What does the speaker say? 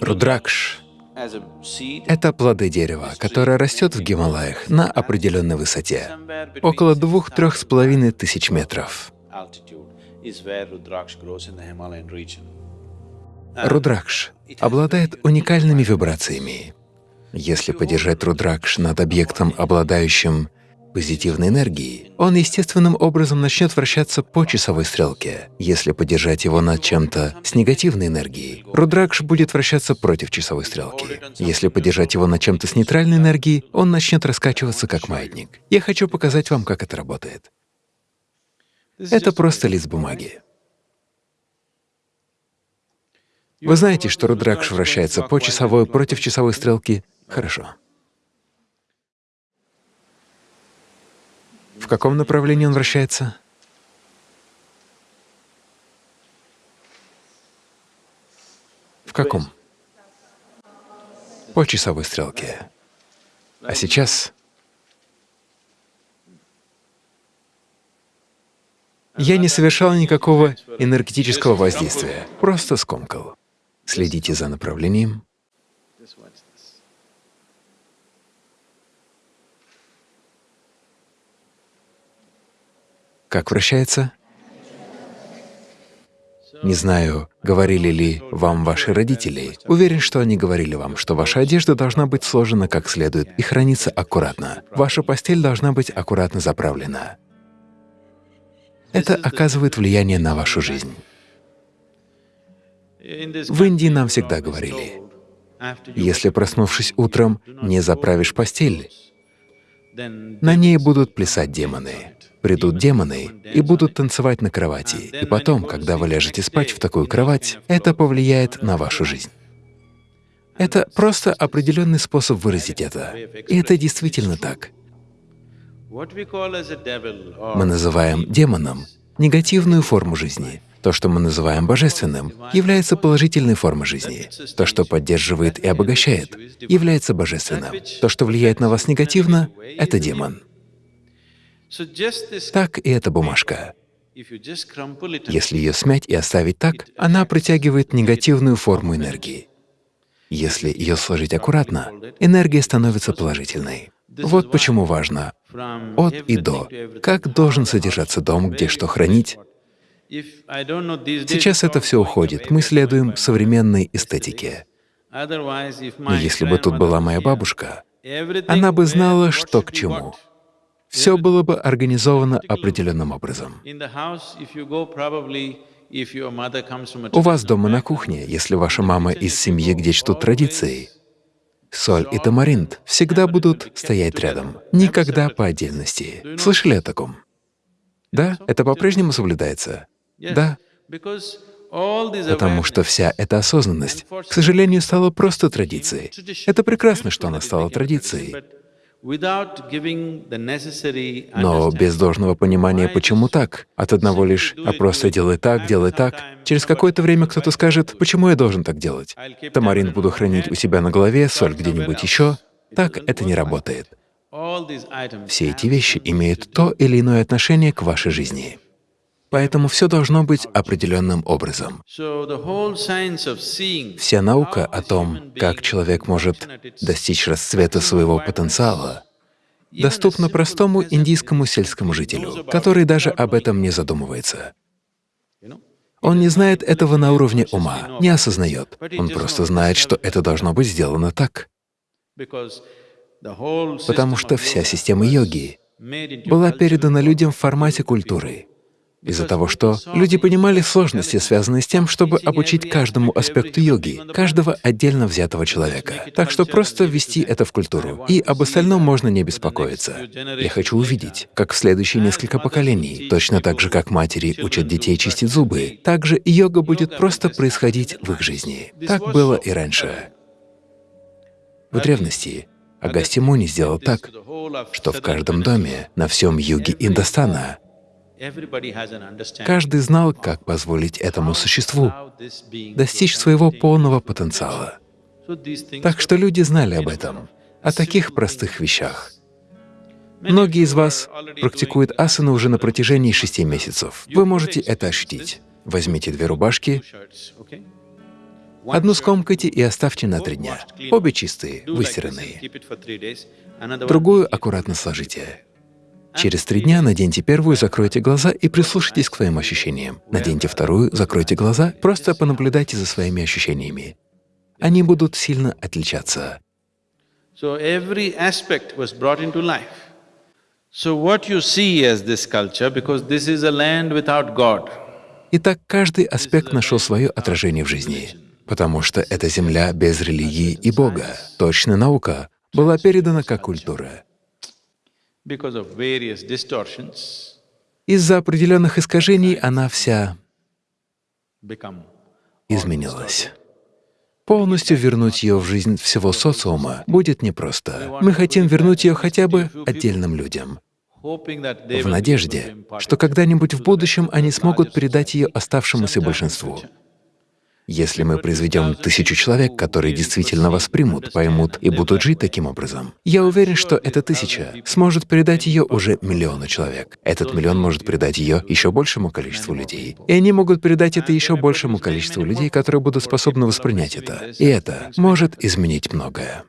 Рудракш — это плоды дерева, которое растет в Гималаях на определенной высоте, около двух-трех с половиной тысяч метров. Рудракш обладает уникальными вибрациями. Если подержать рудракш над объектом, обладающим позитивной энергией, он естественным образом начнет вращаться по часовой стрелке. Если подержать его над чем-то с негативной энергией, рудракш будет вращаться против часовой стрелки. Если подержать его над чем-то с нейтральной энергией, он начнет раскачиваться как маятник. Я хочу показать вам, как это работает. Это просто лист бумаги. Вы знаете, что рудракш вращается по часовой против часовой стрелки? Хорошо. В каком направлении он вращается? В каком? По часовой стрелке. А сейчас я не совершал никакого энергетического воздействия, просто скомкал. Следите за направлением. Как вращается? Не знаю, говорили ли вам ваши родители. Уверен, что они говорили вам, что ваша одежда должна быть сложена как следует и храниться аккуратно. Ваша постель должна быть аккуратно заправлена. Это оказывает влияние на вашу жизнь. В Индии нам всегда говорили, если, проснувшись утром, не заправишь постель, на ней будут плясать демоны придут демоны и будут танцевать на кровати. И потом, когда вы ляжете спать в такую кровать, это повлияет на вашу жизнь. Это просто определенный способ выразить это. И это действительно так. Мы называем демоном негативную форму жизни. То, что мы называем божественным, является положительной формой жизни. То, что поддерживает и обогащает, является божественным. То, что влияет на вас негативно, — это демон. Так и эта бумажка. Если ее смять и оставить так, она притягивает негативную форму энергии. Если ее сложить аккуратно, энергия становится положительной. Вот почему важно от и до. Как должен содержаться дом, где что хранить? Сейчас это все уходит, мы следуем современной эстетике. Но если бы тут была моя бабушка, она бы знала, что к чему все было бы организовано определенным образом. У вас дома на кухне, если ваша мама из семьи, где чтут традиции, соль и тамаринт всегда будут стоять рядом, никогда по отдельности. Слышали о таком? Да, это по-прежнему соблюдается? Да. Потому что вся эта осознанность, к сожалению, стала просто традицией. Это прекрасно, что она стала традицией, но без должного понимания, почему так, от одного лишь «а просто делай так, делай так», через какое-то время кто-то скажет «почему я должен так делать? Тамарин буду хранить у себя на голове, соль где-нибудь еще». Так это не работает. Все эти вещи имеют то или иное отношение к вашей жизни. Поэтому все должно быть определенным образом. Вся наука о том, как человек может достичь расцвета своего потенциала, доступна простому индийскому сельскому жителю, который даже об этом не задумывается. Он не знает этого на уровне ума, не осознает. Он просто знает, что это должно быть сделано так. Потому что вся система йоги была передана людям в формате культуры из-за того, что люди понимали сложности, связанные с тем, чтобы обучить каждому аспекту йоги, каждого отдельно взятого человека. Так что просто ввести это в культуру, и об остальном можно не беспокоиться. Я хочу увидеть, как в следующие несколько поколений, точно так же, как матери учат детей чистить зубы, так же и йога будет просто происходить в их жизни. Так было и раньше. В древности Агасти Муни сделал так, что в каждом доме на всем юге Индостана Каждый знал, как позволить этому существу достичь своего полного потенциала. Так что люди знали об этом, о таких простых вещах. Многие из вас практикуют асану уже на протяжении шести месяцев. Вы можете это ощутить. Возьмите две рубашки, Одну скомкайте и оставьте на три дня. Обе чистые, выстиранные. Другую аккуратно сложите. Через три дня наденьте первую, закройте глаза и прислушайтесь к своим ощущениям. Наденьте вторую, закройте глаза, просто понаблюдайте за своими ощущениями. Они будут сильно отличаться. Итак, каждый аспект нашел свое отражение в жизни, потому что это земля без религии и Бога. Точная наука была передана как культура. Из-за определенных искажений она вся изменилась. Полностью вернуть ее в жизнь всего социума будет непросто. Мы хотим вернуть ее хотя бы отдельным людям, в надежде, что когда-нибудь в будущем они смогут передать ее оставшемуся большинству. Если мы произведем тысячу человек, которые действительно воспримут, поймут и будут жить таким образом, я уверен, что эта тысяча сможет передать ее уже миллиону человек. Этот миллион может передать ее еще большему количеству людей. И они могут передать это еще большему количеству людей, которые будут способны воспринять это. И это может изменить многое.